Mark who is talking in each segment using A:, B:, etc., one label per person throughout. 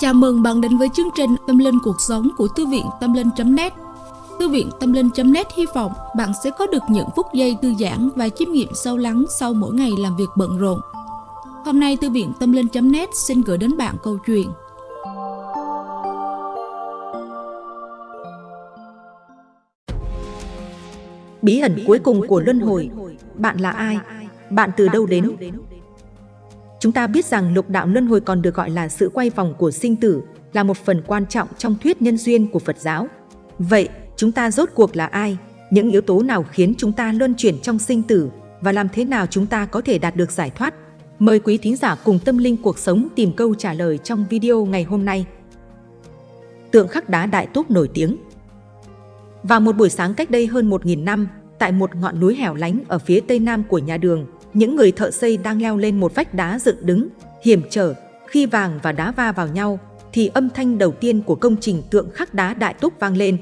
A: Chào mừng bạn đến với chương trình Tâm Linh Cuộc Sống của Thư viện Tâm Linh.net Thư viện Tâm Linh.net hy vọng bạn sẽ có được những phút giây thư giãn và chiêm nghiệm sâu lắng sau mỗi ngày làm việc bận rộn. Hôm nay, Thư viện Tâm Linh.net xin gửi đến bạn câu chuyện
B: Bí ẩn cuối cùng của luân hồi, Bạn là ai? Bạn từ đâu đến? Chúng ta biết rằng lục đạo luân hồi còn được gọi là sự quay vòng của sinh tử, là một phần quan trọng trong thuyết nhân duyên của Phật giáo. Vậy, chúng ta rốt cuộc là ai? Những yếu tố nào khiến chúng ta luân chuyển trong sinh tử và làm thế nào chúng ta có thể đạt được giải thoát? Mời quý thính giả cùng tâm linh cuộc sống tìm câu trả lời trong video ngày hôm nay. Tượng khắc đá Đại Túc nổi tiếng Vào một buổi sáng cách đây hơn 1.000 năm, tại một ngọn núi hẻo lánh ở phía tây nam của nhà đường, những người thợ xây đang leo lên một vách đá dựng đứng, hiểm trở. Khi vàng và đá va vào nhau, thì âm thanh đầu tiên của công trình tượng khắc đá Đại Túc vang lên.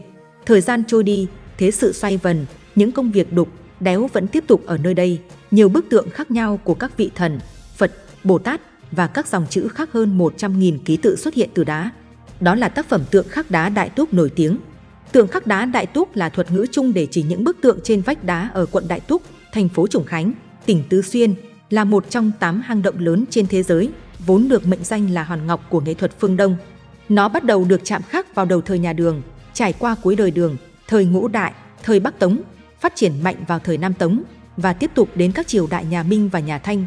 B: Thời gian trôi đi, thế sự xoay vần, những công việc đục, đéo vẫn tiếp tục ở nơi đây. Nhiều bức tượng khác nhau của các vị thần, Phật, Bồ Tát và các dòng chữ khác hơn 100.000 ký tự xuất hiện từ đá. Đó là tác phẩm tượng khắc đá Đại Túc nổi tiếng. Tượng khắc đá Đại Túc là thuật ngữ chung để chỉ những bức tượng trên vách đá ở quận Đại Túc, thành phố Trùng Khánh, tỉnh Tứ Xuyên, là một trong 8 hang động lớn trên thế giới, vốn được mệnh danh là hòn ngọc của nghệ thuật phương Đông. Nó bắt đầu được chạm khắc vào đầu thời nhà Đường, trải qua cuối đời Đường, thời Ngũ Đại, thời Bắc Tống, phát triển mạnh vào thời Nam Tống và tiếp tục đến các triều đại nhà Minh và nhà Thanh.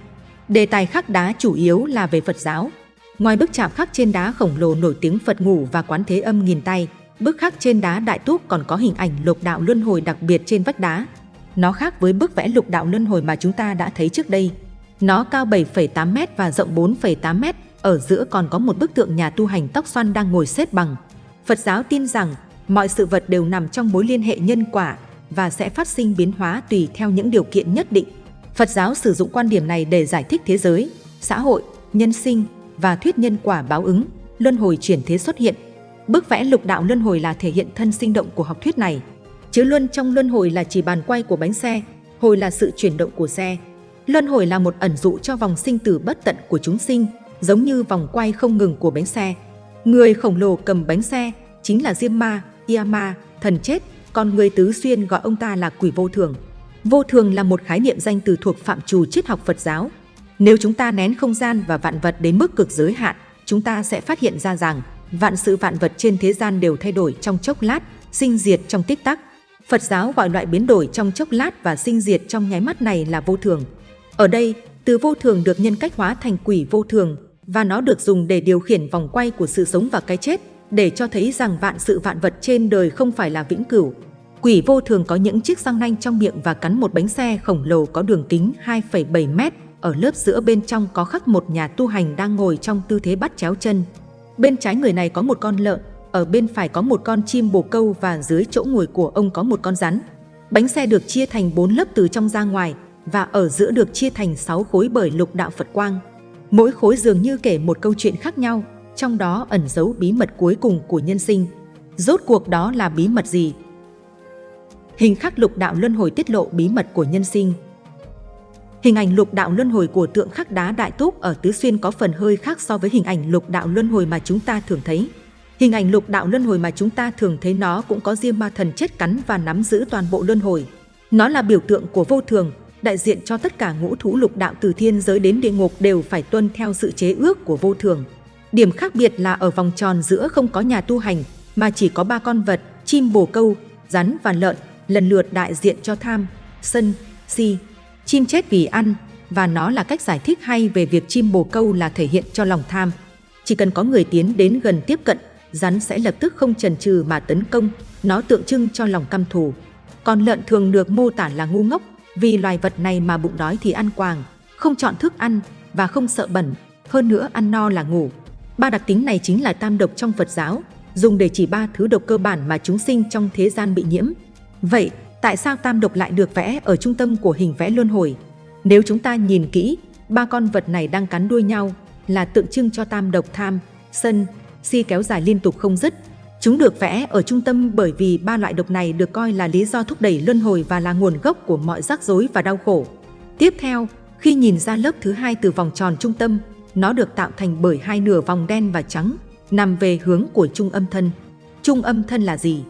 B: Đề tài khắc đá chủ yếu là về Phật giáo. Ngoài bức chạm khắc trên đá khổng lồ nổi tiếng Phật ngủ và quán thế âm nghìn tay, bức khắc trên đá Đại Túc còn có hình ảnh lục đạo luân hồi đặc biệt trên vách đá. Nó khác với bức vẽ lục đạo luân hồi mà chúng ta đã thấy trước đây. Nó cao 7,8m và rộng 4,8m, ở giữa còn có một bức tượng nhà tu hành tóc xoăn đang ngồi xếp bằng. Phật giáo tin rằng mọi sự vật đều nằm trong mối liên hệ nhân quả và sẽ phát sinh biến hóa tùy theo những điều kiện nhất định. Phật giáo sử dụng quan điểm này để giải thích thế giới, xã hội, nhân sinh và thuyết nhân quả báo ứng, luân hồi chuyển thế xuất hiện. Bức vẽ lục đạo luân hồi là thể hiện thân sinh động của học thuyết này chứ luân trong luân hồi là chỉ bàn quay của bánh xe, hồi là sự chuyển động của xe. Luân hồi là một ẩn dụ cho vòng sinh tử bất tận của chúng sinh, giống như vòng quay không ngừng của bánh xe. Người khổng lồ cầm bánh xe chính là Diêm Ma, Yama, thần chết, còn người tứ xuyên gọi ông ta là quỷ vô thường. Vô thường là một khái niệm danh từ thuộc phạm trù triết học Phật giáo. Nếu chúng ta nén không gian và vạn vật đến mức cực giới hạn, chúng ta sẽ phát hiện ra rằng vạn sự vạn vật trên thế gian đều thay đổi trong chốc lát, sinh diệt trong tích tắc. Phật giáo gọi loại biến đổi trong chốc lát và sinh diệt trong nháy mắt này là vô thường. Ở đây, từ vô thường được nhân cách hóa thành quỷ vô thường và nó được dùng để điều khiển vòng quay của sự sống và cái chết, để cho thấy rằng vạn sự vạn vật trên đời không phải là vĩnh cửu. Quỷ vô thường có những chiếc răng nanh trong miệng và cắn một bánh xe khổng lồ có đường kính 2,7 mét. Ở lớp giữa bên trong có khắc một nhà tu hành đang ngồi trong tư thế bắt chéo chân. Bên trái người này có một con lợn, ở bên phải có một con chim bồ câu và dưới chỗ ngồi của ông có một con rắn. Bánh xe được chia thành 4 lớp từ trong ra ngoài và ở giữa được chia thành 6 khối bởi lục đạo Phật Quang. Mỗi khối dường như kể một câu chuyện khác nhau, trong đó ẩn giấu bí mật cuối cùng của nhân sinh. Rốt cuộc đó là bí mật gì? Hình khắc lục đạo luân hồi tiết lộ bí mật của nhân sinh. Hình ảnh lục đạo luân hồi của tượng khắc đá Đại Túc ở Tứ Xuyên có phần hơi khác so với hình ảnh lục đạo luân hồi mà chúng ta thường thấy. Hình ảnh lục đạo luân hồi mà chúng ta thường thấy nó cũng có diêm ma thần chết cắn và nắm giữ toàn bộ luân hồi. Nó là biểu tượng của vô thường, đại diện cho tất cả ngũ thú lục đạo từ thiên giới đến địa ngục đều phải tuân theo sự chế ước của vô thường. Điểm khác biệt là ở vòng tròn giữa không có nhà tu hành, mà chỉ có ba con vật, chim bồ câu, rắn và lợn, lần lượt đại diện cho tham, sân, si. Chim chết vì ăn, và nó là cách giải thích hay về việc chim bồ câu là thể hiện cho lòng tham. Chỉ cần có người tiến đến gần tiếp cận rắn sẽ lập tức không chần chừ mà tấn công, nó tượng trưng cho lòng căm thù. Còn lợn thường được mô tả là ngu ngốc, vì loài vật này mà bụng đói thì ăn quàng, không chọn thức ăn và không sợ bẩn, hơn nữa ăn no là ngủ. Ba đặc tính này chính là tam độc trong Phật giáo, dùng để chỉ ba thứ độc cơ bản mà chúng sinh trong thế gian bị nhiễm. Vậy, tại sao tam độc lại được vẽ ở trung tâm của hình vẽ luân hồi? Nếu chúng ta nhìn kỹ, ba con vật này đang cắn đuôi nhau là tượng trưng cho tam độc tham, sân, si kéo dài liên tục không dứt. Chúng được vẽ ở trung tâm bởi vì ba loại độc này được coi là lý do thúc đẩy luân hồi và là nguồn gốc của mọi rắc rối và đau khổ. Tiếp theo, khi nhìn ra lớp thứ hai từ vòng tròn trung tâm, nó được tạo thành bởi hai nửa vòng đen và trắng. nằm về hướng của trung âm thân. Trung âm thân là gì?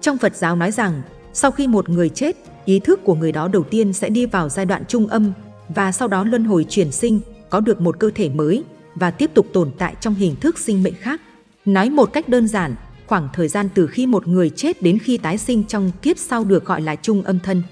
B: Trong Phật giáo nói rằng, sau khi một người chết, ý thức của người đó đầu tiên sẽ đi vào giai đoạn trung âm và sau đó luân hồi chuyển sinh, có được một cơ thể mới và tiếp tục tồn tại trong hình thức sinh mệnh khác. Nói một cách đơn giản, khoảng thời gian từ khi một người chết đến khi tái sinh trong kiếp sau được gọi là trung âm thân.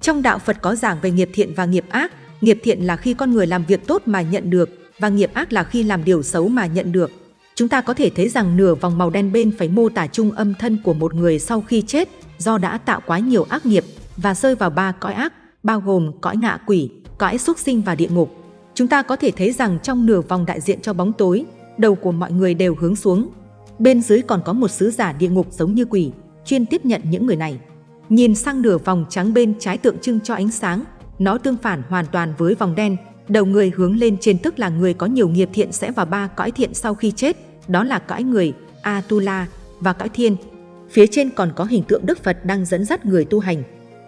B: Trong đạo Phật có giảng về nghiệp thiện và nghiệp ác, nghiệp thiện là khi con người làm việc tốt mà nhận được và nghiệp ác là khi làm điều xấu mà nhận được. Chúng ta có thể thấy rằng nửa vòng màu đen bên phải mô tả trung âm thân của một người sau khi chết do đã tạo quá nhiều ác nghiệp và rơi vào ba cõi ác, bao gồm cõi ngạ quỷ, cõi súc sinh và địa ngục. Chúng ta có thể thấy rằng trong nửa vòng đại diện cho bóng tối, đầu của mọi người đều hướng xuống. Bên dưới còn có một sứ giả địa ngục giống như quỷ, chuyên tiếp nhận những người này. Nhìn sang nửa vòng trắng bên trái tượng trưng cho ánh sáng, nó tương phản hoàn toàn với vòng đen, đầu người hướng lên trên tức là người có nhiều nghiệp thiện sẽ vào ba cõi thiện sau khi chết, đó là cõi người, Atula và cõi thiên. Phía trên còn có hình tượng Đức Phật đang dẫn dắt người tu hành.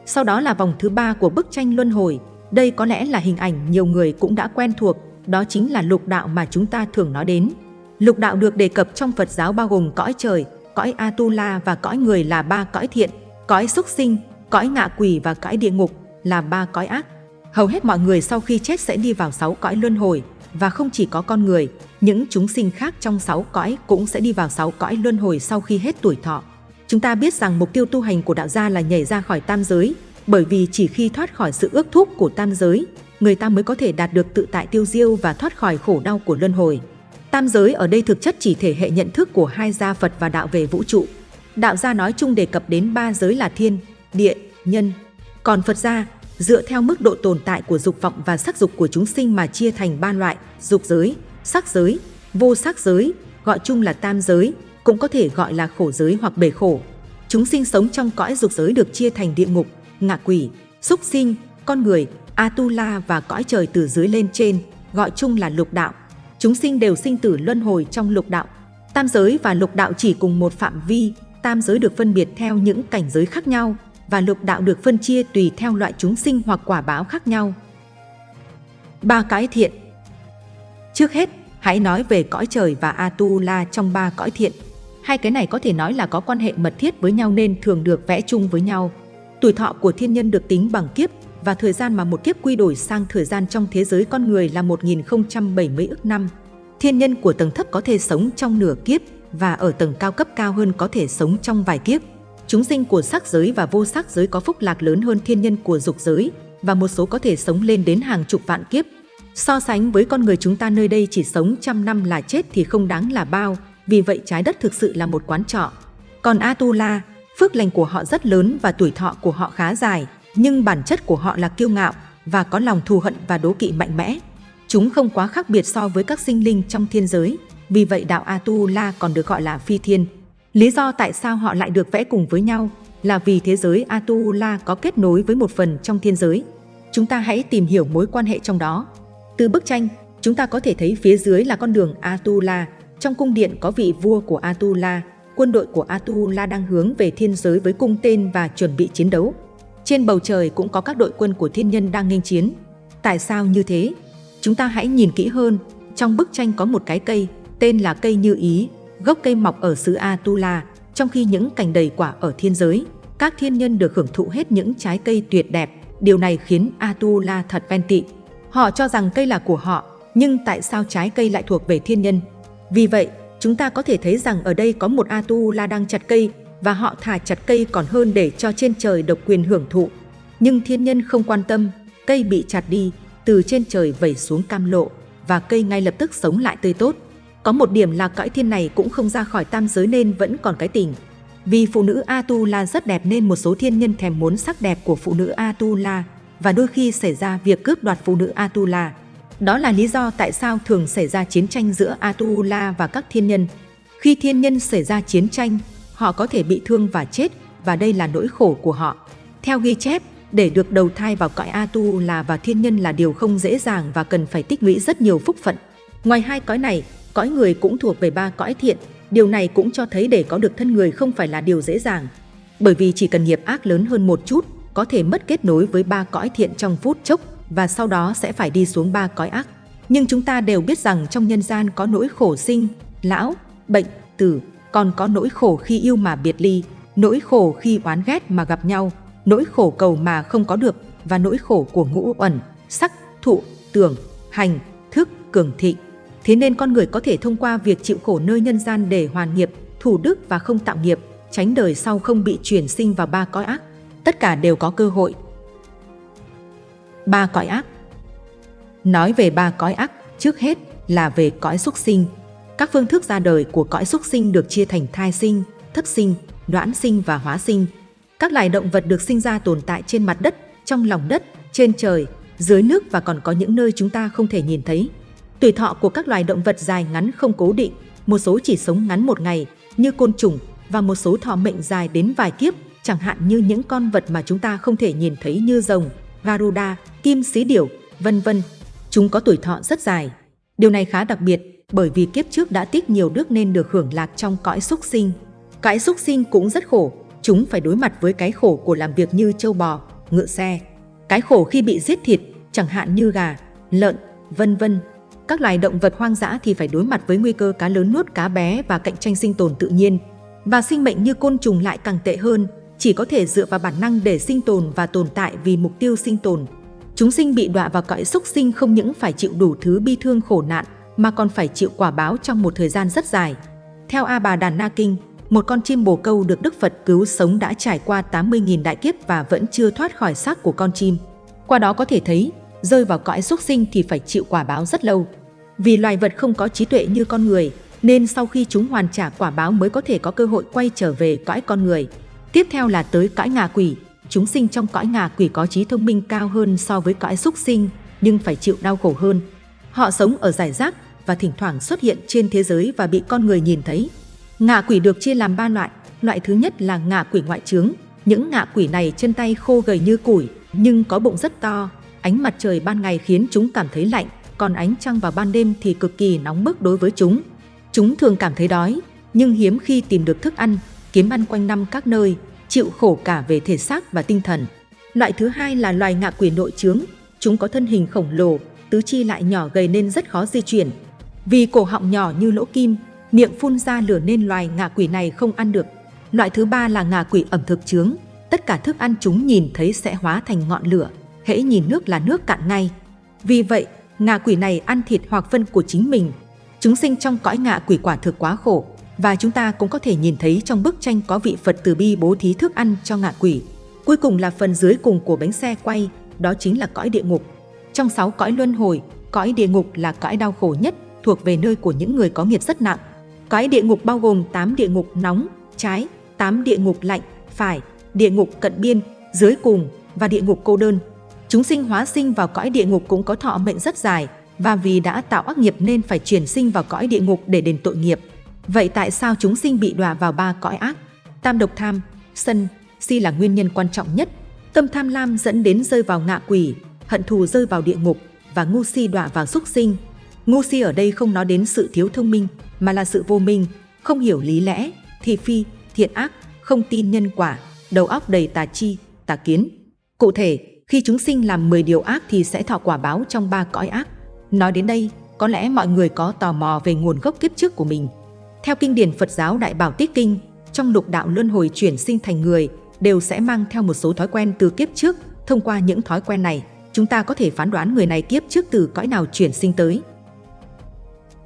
B: Sau đó là vòng thứ ba của bức tranh luân hồi, đây có lẽ là hình ảnh nhiều người cũng đã quen thuộc, đó chính là lục đạo mà chúng ta thường nói đến. Lục đạo được đề cập trong Phật giáo bao gồm cõi trời, cõi Atula và cõi người là ba cõi thiện, cõi súc sinh, cõi ngạ quỷ và cõi địa ngục là ba cõi ác. Hầu hết mọi người sau khi chết sẽ đi vào sáu cõi luân hồi và không chỉ có con người, những chúng sinh khác trong sáu cõi cũng sẽ đi vào sáu cõi luân hồi sau khi hết tuổi thọ. Chúng ta biết rằng mục tiêu tu hành của đạo gia là nhảy ra khỏi tam giới, bởi vì chỉ khi thoát khỏi sự ước thúc của tam giới, người ta mới có thể đạt được tự tại tiêu diêu và thoát khỏi khổ đau của luân hồi. Tam giới ở đây thực chất chỉ thể hệ nhận thức của hai gia Phật và đạo về vũ trụ. Đạo gia nói chung đề cập đến ba giới là thiên, địa, nhân. Còn Phật gia, dựa theo mức độ tồn tại của dục vọng và sắc dục của chúng sinh mà chia thành ba loại, dục giới, sắc giới, vô sắc giới, gọi chung là tam giới, cũng có thể gọi là khổ giới hoặc bể khổ. Chúng sinh sống trong cõi dục giới được chia thành địa ngục, ngạ quỷ, súc sinh, con người, Atula và cõi trời từ dưới lên trên, gọi chung là lục đạo. Chúng sinh đều sinh tử luân hồi trong lục đạo. Tam giới và lục đạo chỉ cùng một phạm vi, tam giới được phân biệt theo những cảnh giới khác nhau và lục đạo được phân chia tùy theo loại chúng sinh hoặc quả báo khác nhau. Ba cái thiện Trước hết, hãy nói về cõi trời và Atula trong ba cõi thiện. Hai cái này có thể nói là có quan hệ mật thiết với nhau nên thường được vẽ chung với nhau. Tuổi thọ của thiên nhân được tính bằng kiếp và thời gian mà một kiếp quy đổi sang thời gian trong thế giới con người là 1070 ức năm. Thiên nhân của tầng thấp có thể sống trong nửa kiếp và ở tầng cao cấp cao hơn có thể sống trong vài kiếp. Chúng sinh của sắc giới và vô sắc giới có phúc lạc lớn hơn thiên nhân của dục giới và một số có thể sống lên đến hàng chục vạn kiếp. So sánh với con người chúng ta nơi đây chỉ sống trăm năm là chết thì không đáng là bao, vì vậy trái đất thực sự là một quán trọ. Còn Atula, phước lành của họ rất lớn và tuổi thọ của họ khá dài, nhưng bản chất của họ là kiêu ngạo và có lòng thù hận và đố kỵ mạnh mẽ. Chúng không quá khác biệt so với các sinh linh trong thiên giới, vì vậy đạo Atula còn được gọi là phi thiên. Lý do tại sao họ lại được vẽ cùng với nhau là vì thế giới Atula có kết nối với một phần trong thiên giới. Chúng ta hãy tìm hiểu mối quan hệ trong đó. Từ bức tranh, chúng ta có thể thấy phía dưới là con đường Atula. Trong cung điện có vị vua của Atula, quân đội của Atula đang hướng về thiên giới với cung tên và chuẩn bị chiến đấu. Trên bầu trời cũng có các đội quân của thiên nhân đang nghênh chiến. Tại sao như thế? Chúng ta hãy nhìn kỹ hơn. Trong bức tranh có một cái cây, tên là cây như ý, gốc cây mọc ở xứ Atula, trong khi những cành đầy quả ở thiên giới. Các thiên nhân được hưởng thụ hết những trái cây tuyệt đẹp. Điều này khiến Atula thật ven tị. Họ cho rằng cây là của họ, nhưng tại sao trái cây lại thuộc về thiên nhân? Vì vậy, chúng ta có thể thấy rằng ở đây có một Atula đang chặt cây và họ thả chặt cây còn hơn để cho trên trời độc quyền hưởng thụ. Nhưng thiên nhân không quan tâm, cây bị chặt đi, từ trên trời vẩy xuống cam lộ và cây ngay lập tức sống lại tươi tốt. Có một điểm là cõi thiên này cũng không ra khỏi tam giới nên vẫn còn cái tình. Vì phụ nữ Atula rất đẹp nên một số thiên nhân thèm muốn sắc đẹp của phụ nữ Atula và đôi khi xảy ra việc cướp đoạt phụ nữ Atula. Đó là lý do tại sao thường xảy ra chiến tranh giữa Atula và các thiên nhân. Khi thiên nhân xảy ra chiến tranh, họ có thể bị thương và chết và đây là nỗi khổ của họ. Theo ghi chép, để được đầu thai vào cõi Atula và thiên nhân là điều không dễ dàng và cần phải tích lũy rất nhiều phúc phận. Ngoài hai cõi này, cõi người cũng thuộc về ba cõi thiện. Điều này cũng cho thấy để có được thân người không phải là điều dễ dàng. Bởi vì chỉ cần nghiệp ác lớn hơn một chút, có thể mất kết nối với ba cõi thiện trong phút chốc và sau đó sẽ phải đi xuống ba cõi ác. Nhưng chúng ta đều biết rằng trong nhân gian có nỗi khổ sinh, lão, bệnh, tử, còn có nỗi khổ khi yêu mà biệt ly, nỗi khổ khi oán ghét mà gặp nhau, nỗi khổ cầu mà không có được và nỗi khổ của ngũ uẩn, sắc, thụ, tưởng, hành, thức, cường thị. Thế nên con người có thể thông qua việc chịu khổ nơi nhân gian để hoàn nghiệp, thủ đức và không tạo nghiệp, tránh đời sau không bị chuyển sinh vào ba cõi ác. Tất cả đều có cơ hội. Ba cõi ác Nói về ba cõi ác, trước hết là về cõi xuất sinh. Các phương thức ra đời của cõi xuất sinh được chia thành thai sinh, thất sinh, đoãn sinh và hóa sinh. Các loài động vật được sinh ra tồn tại trên mặt đất, trong lòng đất, trên trời, dưới nước và còn có những nơi chúng ta không thể nhìn thấy. Tuổi thọ của các loài động vật dài ngắn không cố định, một số chỉ sống ngắn một ngày như côn trùng và một số thọ mệnh dài đến vài kiếp, chẳng hạn như những con vật mà chúng ta không thể nhìn thấy như rồng, Garuda, kim xí điểu, vân vân. Chúng có tuổi thọ rất dài. Điều này khá đặc biệt bởi vì kiếp trước đã tích nhiều đức nên được hưởng lạc trong cõi súc sinh. Cõi súc sinh cũng rất khổ, chúng phải đối mặt với cái khổ của làm việc như châu bò, ngựa xe. Cái khổ khi bị giết thịt, chẳng hạn như gà, lợn, vân vân. Các loài động vật hoang dã thì phải đối mặt với nguy cơ cá lớn nuốt cá bé và cạnh tranh sinh tồn tự nhiên. Và sinh mệnh như côn trùng lại càng tệ hơn, chỉ có thể dựa vào bản năng để sinh tồn và tồn tại vì mục tiêu sinh tồn. Chúng sinh bị đọa vào cõi súc sinh không những phải chịu đủ thứ bi thương khổ nạn, mà còn phải chịu quả báo trong một thời gian rất dài. Theo A Bà Đàn Na Kinh, một con chim bồ câu được Đức Phật cứu sống đã trải qua 80.000 đại kiếp và vẫn chưa thoát khỏi xác của con chim. Qua đó có thể thấy, rơi vào cõi súc sinh thì phải chịu quả báo rất lâu. Vì loài vật không có trí tuệ như con người, nên sau khi chúng hoàn trả quả báo mới có thể có cơ hội quay trở về cõi con người. Tiếp theo là tới cõi ngạ quỷ. Chúng sinh trong cõi ngạ quỷ có trí thông minh cao hơn so với cõi súc sinh, nhưng phải chịu đau khổ hơn. Họ sống ở giải rác và thỉnh thoảng xuất hiện trên thế giới và bị con người nhìn thấy. Ngạ quỷ được chia làm ba loại. Loại thứ nhất là ngạ quỷ ngoại trướng. Những ngạ quỷ này chân tay khô gầy như củi, nhưng có bụng rất to. Ánh mặt trời ban ngày khiến chúng cảm thấy lạnh, còn ánh trăng vào ban đêm thì cực kỳ nóng bức đối với chúng. Chúng thường cảm thấy đói, nhưng hiếm khi tìm được thức ăn, kiếm ăn quanh năm các nơi, chịu khổ cả về thể xác và tinh thần. Loại thứ hai là loài ngạ quỷ nội trướng. Chúng có thân hình khổng lồ, tứ chi lại nhỏ gầy nên rất khó di chuyển. Vì cổ họng nhỏ như lỗ kim, miệng phun ra lửa nên loài ngạ quỷ này không ăn được. Loại thứ ba là ngạ quỷ ẩm thực trướng. Tất cả thức ăn chúng nhìn thấy sẽ hóa thành ngọn lửa, hễ nhìn nước là nước cạn ngay. Vì vậy, ngạ quỷ này ăn thịt hoặc phân của chính mình. Chúng sinh trong cõi ngạ quỷ quả thực quá khổ, và chúng ta cũng có thể nhìn thấy trong bức tranh có vị Phật từ bi bố thí thức ăn cho ngạ quỷ. Cuối cùng là phần dưới cùng của bánh xe quay, đó chính là cõi địa ngục. Trong sáu cõi luân hồi, cõi địa ngục là cõi đau khổ nhất, thuộc về nơi của những người có nghiệp rất nặng. Cõi địa ngục bao gồm 8 địa ngục nóng, trái, 8 địa ngục lạnh, phải, địa ngục cận biên, dưới cùng và địa ngục cô đơn. Chúng sinh hóa sinh vào cõi địa ngục cũng có thọ mệnh rất dài và vì đã tạo ác nghiệp nên phải chuyển sinh vào cõi địa ngục để đền tội nghiệp. Vậy tại sao chúng sinh bị đọa vào ba cõi ác? Tam độc tham, sân, si là nguyên nhân quan trọng nhất. Tâm tham lam dẫn đến rơi vào ngạ quỷ, hận thù rơi vào địa ngục và ngu si đọa vào súc sinh. Ngu si ở đây không nói đến sự thiếu thông minh mà là sự vô minh, không hiểu lý lẽ, thị phi, thiện ác, không tin nhân quả, đầu óc đầy tà chi, tà kiến. Cụ thể, khi chúng sinh làm 10 điều ác thì sẽ thọ quả báo trong ba cõi ác. Nói đến đây, có lẽ mọi người có tò mò về nguồn gốc kiếp trước của mình. Theo kinh điển Phật giáo Đại Bảo Tích Kinh, trong lục đạo luân hồi chuyển sinh thành người đều sẽ mang theo một số thói quen từ kiếp trước. Thông qua những thói quen này, chúng ta có thể phán đoán người này kiếp trước từ cõi nào chuyển sinh tới.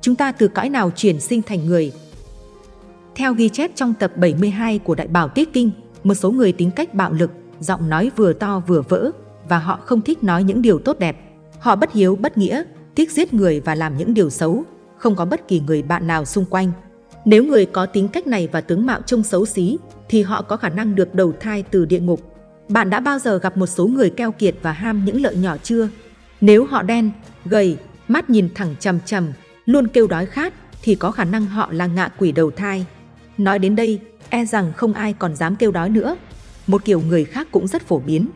B: Chúng ta từ cõi nào chuyển sinh thành người? Theo ghi chép trong tập 72 của Đại Bảo Tiết Kinh, một số người tính cách bạo lực, giọng nói vừa to vừa vỡ và họ không thích nói những điều tốt đẹp. Họ bất hiếu bất nghĩa, thích giết người và làm những điều xấu, không có bất kỳ người bạn nào xung quanh. Nếu người có tính cách này và tướng mạo trông xấu xí, thì họ có khả năng được đầu thai từ địa ngục. Bạn đã bao giờ gặp một số người keo kiệt và ham những lợi nhỏ chưa? Nếu họ đen, gầy, mắt nhìn thẳng chằm chằm, luôn kêu đói khát, thì có khả năng họ là ngạ quỷ đầu thai. Nói đến đây, e rằng không ai còn dám kêu đói nữa. Một kiểu người khác cũng rất phổ biến.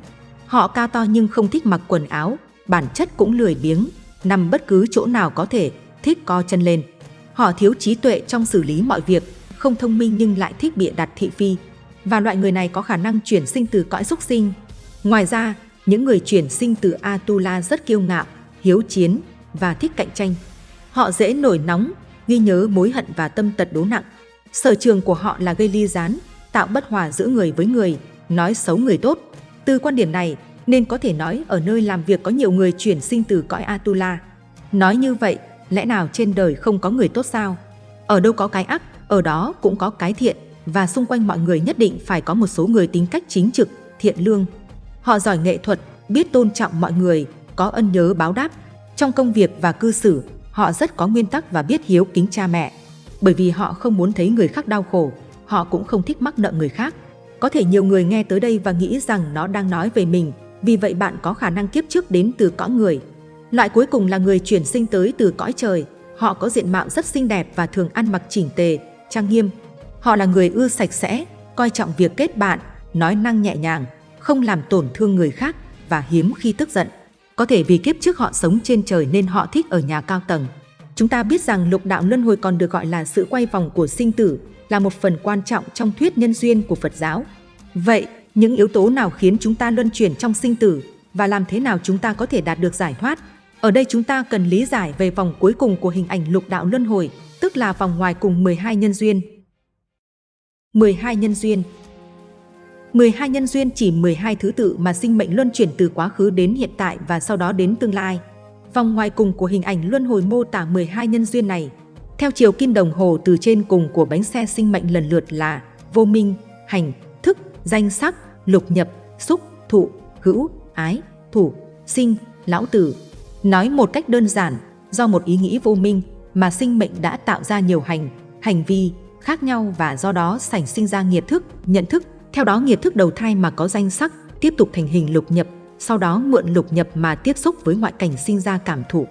B: Họ cao to nhưng không thích mặc quần áo, bản chất cũng lười biếng, nằm bất cứ chỗ nào có thể, thích co chân lên. Họ thiếu trí tuệ trong xử lý mọi việc, không thông minh nhưng lại thích bịa đặt thị phi. Và loại người này có khả năng chuyển sinh từ cõi xúc sinh. Ngoài ra, những người chuyển sinh từ Atula rất kiêu ngạo, hiếu chiến và thích cạnh tranh. Họ dễ nổi nóng, ghi nhớ mối hận và tâm tật đố nặng. Sở trường của họ là gây ly gián, tạo bất hòa giữa người với người, nói xấu người tốt. Từ quan điểm này, nên có thể nói ở nơi làm việc có nhiều người chuyển sinh từ cõi Atula. Nói như vậy, lẽ nào trên đời không có người tốt sao? Ở đâu có cái ác, ở đó cũng có cái thiện, và xung quanh mọi người nhất định phải có một số người tính cách chính trực, thiện lương. Họ giỏi nghệ thuật, biết tôn trọng mọi người, có ân nhớ báo đáp. Trong công việc và cư xử, họ rất có nguyên tắc và biết hiếu kính cha mẹ. Bởi vì họ không muốn thấy người khác đau khổ, họ cũng không thích mắc nợ người khác. Có thể nhiều người nghe tới đây và nghĩ rằng nó đang nói về mình, vì vậy bạn có khả năng kiếp trước đến từ cõi người. Loại cuối cùng là người chuyển sinh tới từ cõi trời. Họ có diện mạo rất xinh đẹp và thường ăn mặc chỉnh tề, trang nghiêm. Họ là người ưa sạch sẽ, coi trọng việc kết bạn, nói năng nhẹ nhàng, không làm tổn thương người khác và hiếm khi tức giận. Có thể vì kiếp trước họ sống trên trời nên họ thích ở nhà cao tầng. Chúng ta biết rằng lục đạo luân hồi còn được gọi là sự quay vòng của sinh tử, là một phần quan trọng trong thuyết nhân duyên của Phật giáo. Vậy, những yếu tố nào khiến chúng ta luân chuyển trong sinh tử và làm thế nào chúng ta có thể đạt được giải thoát? Ở đây chúng ta cần lý giải về vòng cuối cùng của hình ảnh lục đạo luân hồi, tức là vòng ngoài cùng 12 nhân duyên. 12 nhân duyên 12 nhân duyên chỉ 12 thứ tự mà sinh mệnh luân chuyển từ quá khứ đến hiện tại và sau đó đến tương lai. Vòng ngoài cùng của hình ảnh luân hồi mô tả 12 nhân duyên này. Theo chiều kim đồng hồ từ trên cùng của bánh xe sinh mệnh lần lượt là vô minh, hành, thức, danh sắc, lục nhập, xúc, thụ, hữu, ái, thủ, sinh, lão tử. Nói một cách đơn giản, do một ý nghĩ vô minh mà sinh mệnh đã tạo ra nhiều hành, hành vi khác nhau và do đó sảnh sinh ra nghiệp thức, nhận thức. Theo đó nghiệp thức đầu thai mà có danh sắc, tiếp tục thành hình lục nhập, sau đó mượn lục nhập mà tiếp xúc với ngoại cảnh sinh ra cảm thụ.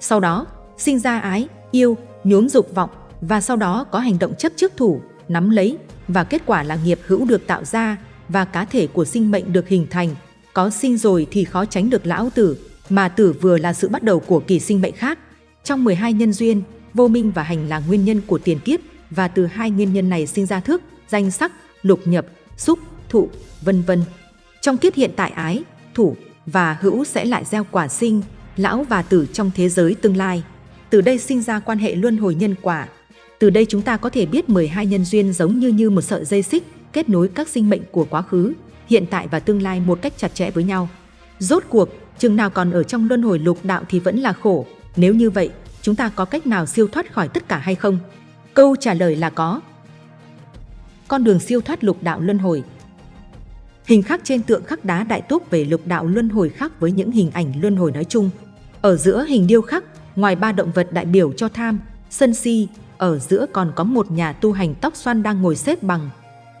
B: Sau đó, sinh ra ái, yêu, nhốn dục vọng và sau đó có hành động chấp trước thủ, nắm lấy và kết quả là nghiệp hữu được tạo ra và cá thể của sinh mệnh được hình thành. Có sinh rồi thì khó tránh được lão tử, mà tử vừa là sự bắt đầu của kỳ sinh mệnh khác. Trong 12 nhân duyên, vô minh và hành là nguyên nhân của tiền kiếp và từ hai nguyên nhân này sinh ra thức, danh sắc, lục nhập, xúc, thụ, vân vân. Trong kiếp hiện tại ái, thủ và hữu sẽ lại gieo quả sinh, lão và tử trong thế giới tương lai. Từ đây sinh ra quan hệ luân hồi nhân quả. Từ đây chúng ta có thể biết 12 nhân duyên giống như như một sợi dây xích kết nối các sinh mệnh của quá khứ, hiện tại và tương lai một cách chặt chẽ với nhau. Rốt cuộc, chừng nào còn ở trong luân hồi lục đạo thì vẫn là khổ. Nếu như vậy, chúng ta có cách nào siêu thoát khỏi tất cả hay không? Câu trả lời là có. Con đường siêu thoát lục đạo luân hồi Hình khắc trên tượng khắc đá đại túc về lục đạo luân hồi khác với những hình ảnh luân hồi nói chung. Ở giữa hình điêu khắc, ngoài ba động vật đại biểu cho tham, sân si, ở giữa còn có một nhà tu hành tóc xoăn đang ngồi xếp bằng.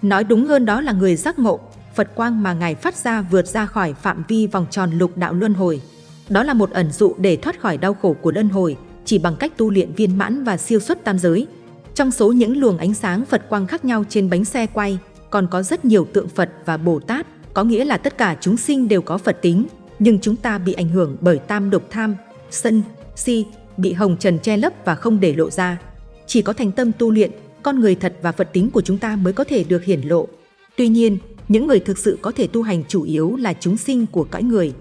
B: Nói đúng hơn đó là người giác ngộ, Phật quang mà Ngài phát ra vượt ra khỏi phạm vi vòng tròn lục đạo luân hồi. Đó là một ẩn dụ để thoát khỏi đau khổ của luân hồi, chỉ bằng cách tu luyện viên mãn và siêu xuất tam giới. Trong số những luồng ánh sáng Phật quang khác nhau trên bánh xe quay, còn có rất nhiều tượng Phật và Bồ Tát, có nghĩa là tất cả chúng sinh đều có Phật tính, nhưng chúng ta bị ảnh hưởng bởi tam độc tham, sân, si, bị hồng trần che lấp và không để lộ ra. Chỉ có thành tâm tu luyện, con người thật và Phật tính của chúng ta mới có thể được hiển lộ. Tuy nhiên, những người thực sự có thể tu hành chủ yếu là chúng sinh của cõi người.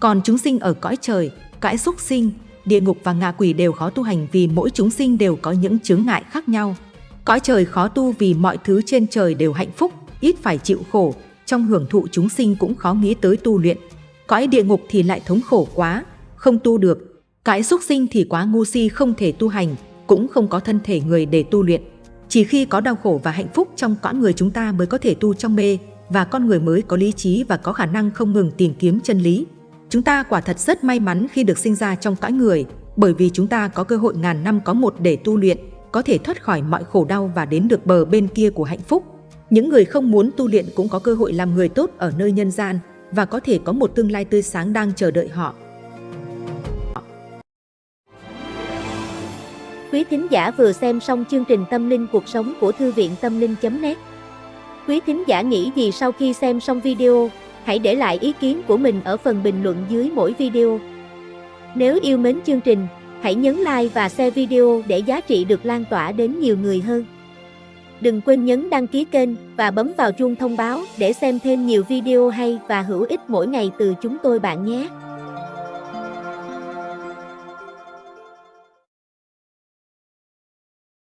B: Còn chúng sinh ở cõi trời, cõi xúc sinh, địa ngục và ngạ quỷ đều khó tu hành vì mỗi chúng sinh đều có những chướng ngại khác nhau. Cõi trời khó tu vì mọi thứ trên trời đều hạnh phúc, ít phải chịu khổ, trong hưởng thụ chúng sinh cũng khó nghĩ tới tu luyện. Cõi địa ngục thì lại thống khổ quá, không tu được. Cõi xúc sinh thì quá ngu si không thể tu hành, cũng không có thân thể người để tu luyện. Chỉ khi có đau khổ và hạnh phúc trong cõi người chúng ta mới có thể tu trong mê, và con người mới có lý trí và có khả năng không ngừng tìm kiếm chân lý. Chúng ta quả thật rất may mắn khi được sinh ra trong cõi người, bởi vì chúng ta có cơ hội ngàn năm có một để tu luyện, có thể thoát khỏi mọi khổ đau và đến được bờ bên kia của hạnh phúc. Những người không muốn tu luyện cũng có cơ hội làm người tốt ở nơi nhân gian và có thể có một tương lai tươi sáng đang chờ đợi họ.
C: Quý thính giả vừa xem xong chương trình Tâm linh cuộc sống của Thư viện Tâm linh.net Quý thính giả nghĩ gì sau khi xem xong video? Hãy để lại ý kiến của mình ở phần bình luận dưới mỗi video. Nếu yêu mến chương trình, hãy nhấn like và share video để giá trị được lan tỏa đến nhiều người hơn. Đừng quên nhấn đăng ký kênh và bấm vào chuông thông báo để xem thêm nhiều video hay và hữu ích mỗi ngày từ chúng tôi bạn nhé.